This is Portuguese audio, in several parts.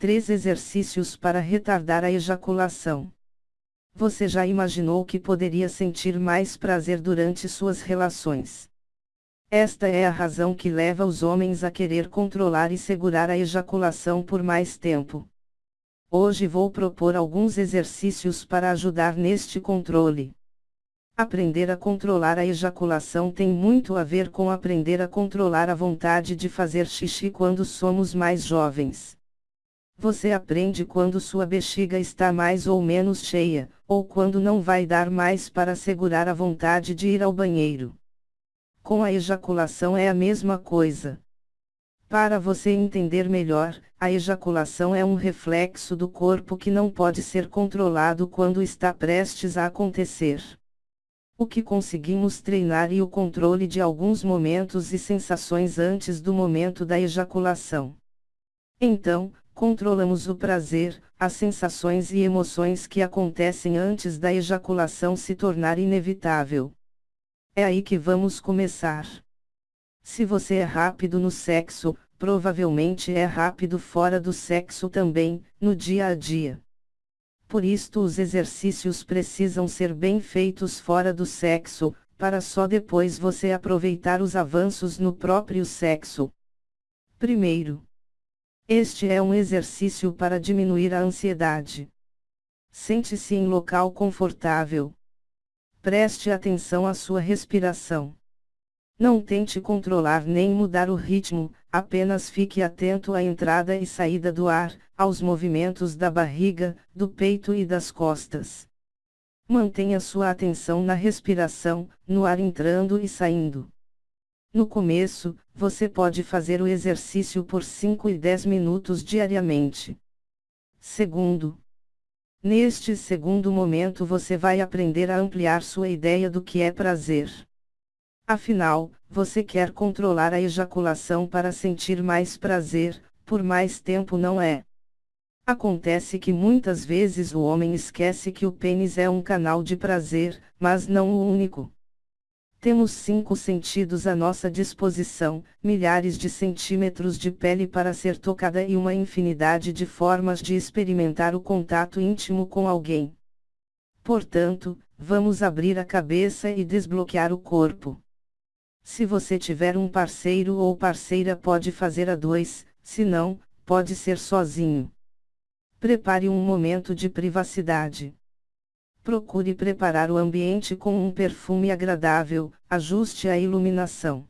Três exercícios para retardar a ejaculação. Você já imaginou que poderia sentir mais prazer durante suas relações? Esta é a razão que leva os homens a querer controlar e segurar a ejaculação por mais tempo. Hoje vou propor alguns exercícios para ajudar neste controle. Aprender a controlar a ejaculação tem muito a ver com aprender a controlar a vontade de fazer xixi quando somos mais jovens. Você aprende quando sua bexiga está mais ou menos cheia, ou quando não vai dar mais para segurar a vontade de ir ao banheiro. Com a ejaculação é a mesma coisa. Para você entender melhor, a ejaculação é um reflexo do corpo que não pode ser controlado quando está prestes a acontecer. O que conseguimos treinar e o controle de alguns momentos e sensações antes do momento da ejaculação. Então, controlamos o prazer, as sensações e emoções que acontecem antes da ejaculação se tornar inevitável. É aí que vamos começar. Se você é rápido no sexo, provavelmente é rápido fora do sexo também, no dia a dia. Por isto, os exercícios precisam ser bem feitos fora do sexo, para só depois você aproveitar os avanços no próprio sexo. Primeiro, este é um exercício para diminuir a ansiedade. Sente-se em local confortável. Preste atenção à sua respiração. Não tente controlar nem mudar o ritmo, apenas fique atento à entrada e saída do ar, aos movimentos da barriga, do peito e das costas. Mantenha sua atenção na respiração, no ar entrando e saindo. No começo, você pode fazer o exercício por 5 e 10 minutos diariamente. Segundo, neste segundo momento você vai aprender a ampliar sua ideia do que é prazer. Afinal, você quer controlar a ejaculação para sentir mais prazer, por mais tempo não é? Acontece que muitas vezes o homem esquece que o pênis é um canal de prazer, mas não o único. Temos cinco sentidos à nossa disposição, milhares de centímetros de pele para ser tocada e uma infinidade de formas de experimentar o contato íntimo com alguém. Portanto, vamos abrir a cabeça e desbloquear o corpo. Se você tiver um parceiro ou parceira, pode fazer a dois, se não, pode ser sozinho. Prepare um momento de privacidade. Procure preparar o ambiente com um perfume agradável, ajuste a iluminação.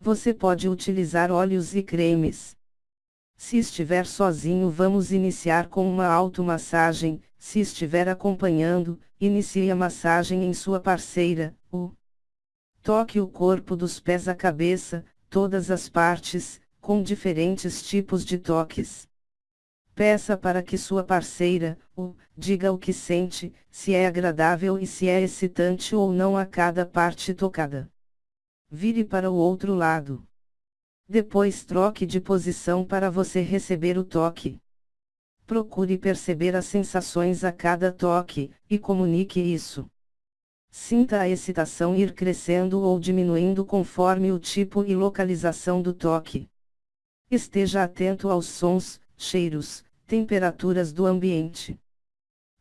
Você pode utilizar óleos e cremes. Se estiver sozinho, vamos iniciar com uma automassagem, se estiver acompanhando, inicie a massagem em sua parceira, o Toque o corpo dos pés à cabeça, todas as partes, com diferentes tipos de toques. Peça para que sua parceira, o, diga o que sente, se é agradável e se é excitante ou não a cada parte tocada. Vire para o outro lado. Depois troque de posição para você receber o toque. Procure perceber as sensações a cada toque, e comunique isso. Sinta a excitação ir crescendo ou diminuindo conforme o tipo e localização do toque. Esteja atento aos sons, cheiros, temperaturas do ambiente.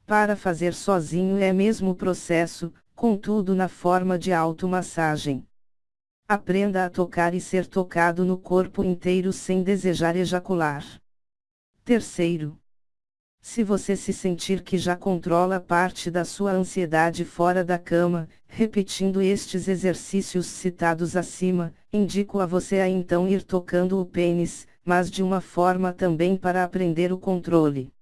Para fazer sozinho é mesmo processo, contudo na forma de automassagem. Aprenda a tocar e ser tocado no corpo inteiro sem desejar ejacular. Terceiro. Se você se sentir que já controla parte da sua ansiedade fora da cama, repetindo estes exercícios citados acima, indico a você a então ir tocando o pênis, mas de uma forma também para aprender o controle.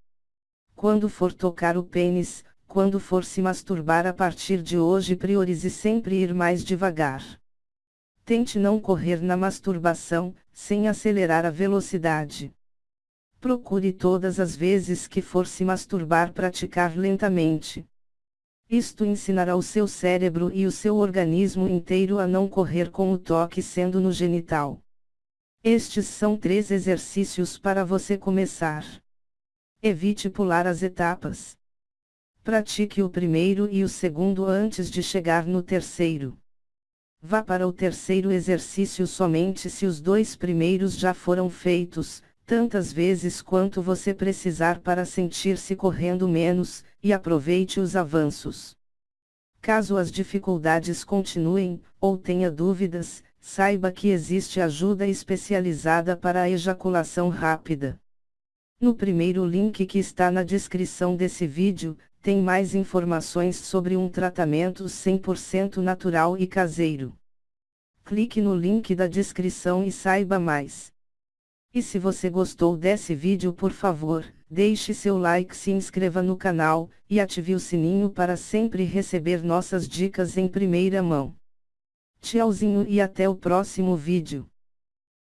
Quando for tocar o pênis, quando for se masturbar a partir de hoje, priorize sempre ir mais devagar. Tente não correr na masturbação, sem acelerar a velocidade. Procure todas as vezes que for se masturbar praticar lentamente. Isto ensinará o seu cérebro e o seu organismo inteiro a não correr com o toque sendo no genital. Estes são três exercícios para você começar. Evite pular as etapas. Pratique o primeiro e o segundo antes de chegar no terceiro. Vá para o terceiro exercício somente se os dois primeiros já foram feitos, tantas vezes quanto você precisar para sentir-se correndo menos, e aproveite os avanços. Caso as dificuldades continuem, ou tenha dúvidas, saiba que existe ajuda especializada para a ejaculação rápida. No primeiro link que está na descrição desse vídeo, tem mais informações sobre um tratamento 100% natural e caseiro. Clique no link da descrição e saiba mais. E se você gostou desse vídeo por favor, deixe seu like se inscreva no canal, e ative o sininho para sempre receber nossas dicas em primeira mão. Tchauzinho e até o próximo vídeo.